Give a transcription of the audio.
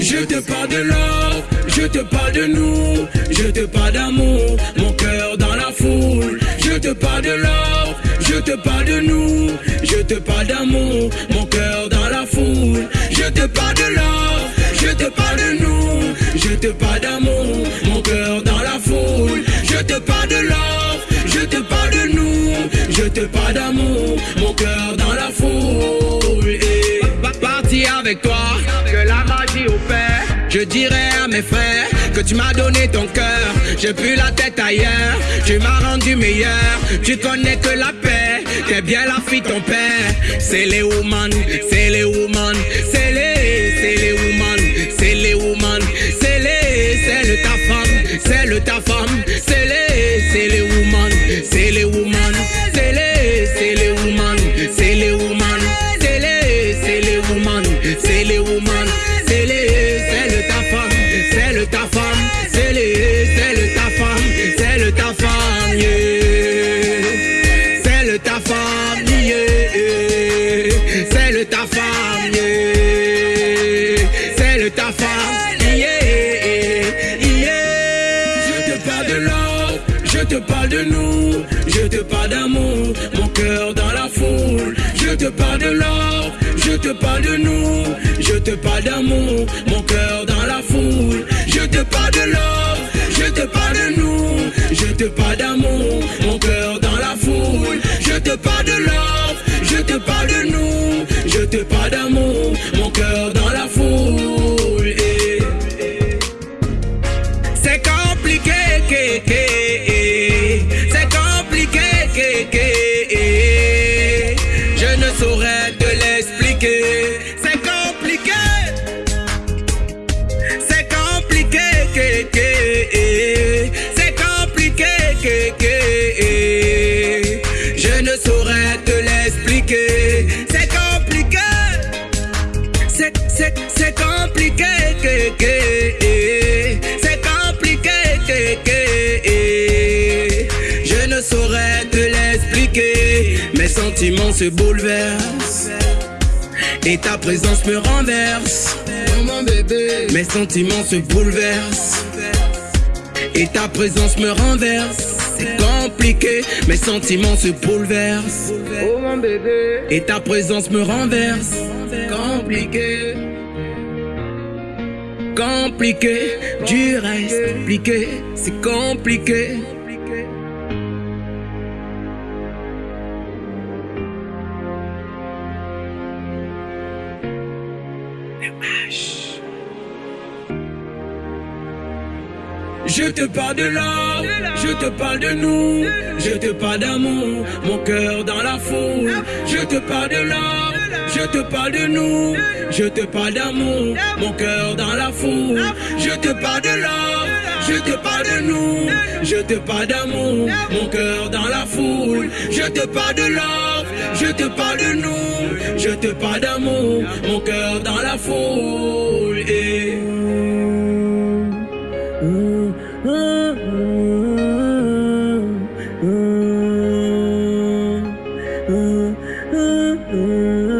Je te parle de l'or, je te parle de nous, je te parle d'amour, mon cœur dans la foule. Je te parle de l'or, je te parle de nous, je te parle d'amour, mon cœur dans la foule. Je te parle de l'or, je te parle de nous, je te parle d'amour, mon cœur parle d'amour, mon cœur dans la foule. Et parti avec toi, que la magie opère. Je dirais à mes frères que tu m'as donné ton cœur. J'ai plus la tête ailleurs, tu m'as rendu meilleur. Tu connais que la paix, t'es bien la fille ton père. C'est les woman, c'est les woman, Ta femme. Je te parle de l'or, je te parle de nous, je te parle d'amour, mon cœur dans la foule. Je te parle de l'or, je te parle de nous, je te parle d'amour, mon cœur dans la foule. Je te parle de l'or, je te parle de nous, je te parle d'amour, mon cœur dans la foule. Je te parle de l'or, je te parle de nous, je te parle d'amour, mon cœur dans compliqué, je ne saurais te l'expliquer. C'est compliqué. C'est, c'est, c'est compliqué, c'est compliqué, je ne saurais te l'expliquer. Mes sentiments se bouleversent et ta présence me renverse. Mes sentiments se bouleversent et ta présence me renverse. C'est compliqué, mes sentiments se bouleversent. Oh mon bébé, et ta présence me renverse. Compliqué, compliqué, du reste compliqué, c'est compliqué. Je te parle de l'or, je te parle de nous, je te parle d'amour, mon cœur dans la foule. Je te parle de l'or, je te parle de nous, je te parle d'amour, mon cœur dans la foule. Je te parle de l'or, je te parle de nous, je te parle d'amour, mon cœur dans la foule. Je te parle de l'or, je te parle de nous, je te parle d'amour, mon cœur dans la foule. Ooh, ooh, ooh, ooh, ooh, ooh, ooh.